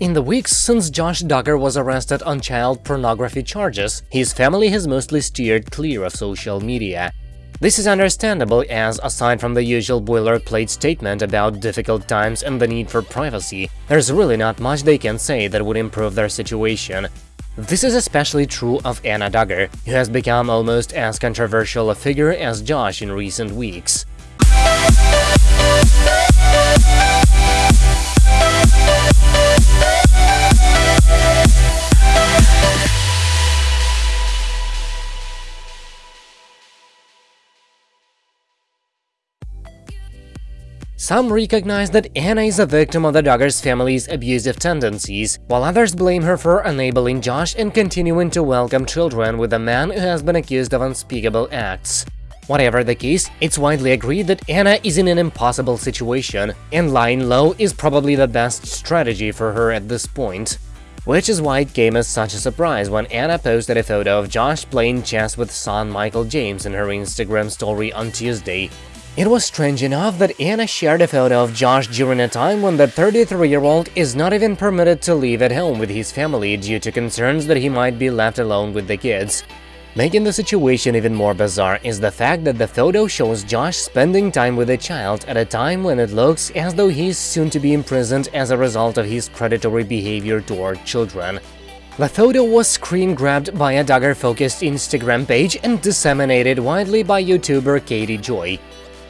In the weeks since Josh Duggar was arrested on child pornography charges, his family has mostly steered clear of social media. This is understandable as, aside from the usual boilerplate statement about difficult times and the need for privacy, there's really not much they can say that would improve their situation. This is especially true of Anna Duggar, who has become almost as controversial a figure as Josh in recent weeks. Some recognize that Anna is a victim of the Duggars family's abusive tendencies, while others blame her for enabling Josh and continuing to welcome children with a man who has been accused of unspeakable acts. Whatever the case, it's widely agreed that Anna is in an impossible situation, and lying low is probably the best strategy for her at this point. Which is why it came as such a surprise when Anna posted a photo of Josh playing chess with son Michael James in her Instagram story on Tuesday. It was strange enough that Anna shared a photo of Josh during a time when the 33-year-old is not even permitted to live at home with his family due to concerns that he might be left alone with the kids. Making the situation even more bizarre is the fact that the photo shows Josh spending time with a child at a time when it looks as though he's soon to be imprisoned as a result of his predatory behavior toward children. The photo was screen-grabbed by a Duggar-focused Instagram page and disseminated widely by YouTuber Katie Joy.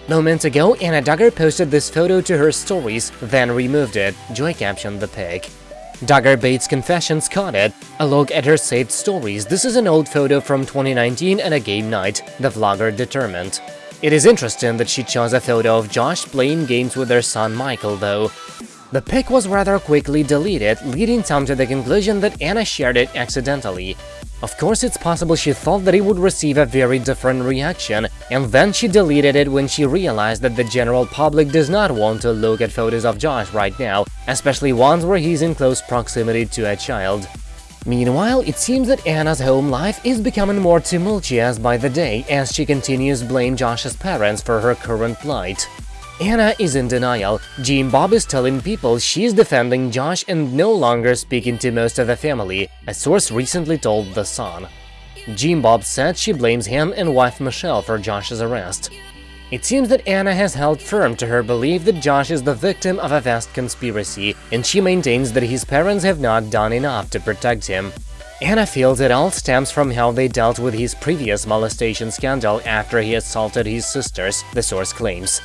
Moments ago, Anna Duggar posted this photo to her stories, then removed it, Joy captioned the pic. Duggar Bates Confessions caught it, a look at her saved stories. This is an old photo from 2019 and a game night, the vlogger determined. It is interesting that she chose a photo of Josh playing games with their son Michael, though. The pic was rather quickly deleted, leading some to the conclusion that Anna shared it accidentally. Of course, it's possible she thought that it would receive a very different reaction, and then she deleted it when she realized that the general public does not want to look at photos of Josh right now, especially ones where he's in close proximity to a child. Meanwhile, it seems that Anna's home life is becoming more tumultuous by the day as she continues to blame Josh's parents for her current plight. Anna is in denial. Jim Bob is telling people she's defending Josh and no longer speaking to most of the family, a source recently told The Sun. Jim Bob said she blames him and wife Michelle for Josh's arrest. It seems that Anna has held firm to her belief that Josh is the victim of a vast conspiracy, and she maintains that his parents have not done enough to protect him. Anna feels it all stems from how they dealt with his previous molestation scandal after he assaulted his sisters, the source claims.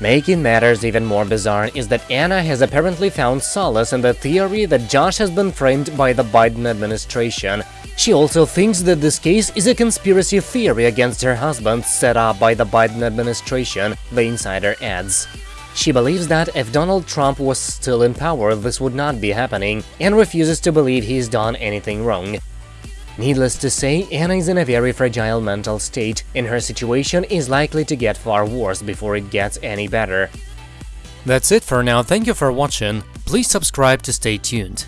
Making matters even more bizarre is that Anna has apparently found solace in the theory that Josh has been framed by the Biden administration. She also thinks that this case is a conspiracy theory against her husband set up by the Biden administration, the insider adds. She believes that if Donald Trump was still in power, this would not be happening, and refuses to believe he's done anything wrong. Needless to say, Anna is in a very fragile mental state, and her situation is likely to get far worse before it gets any better. That's it for now, thank you for watching, please subscribe to stay tuned.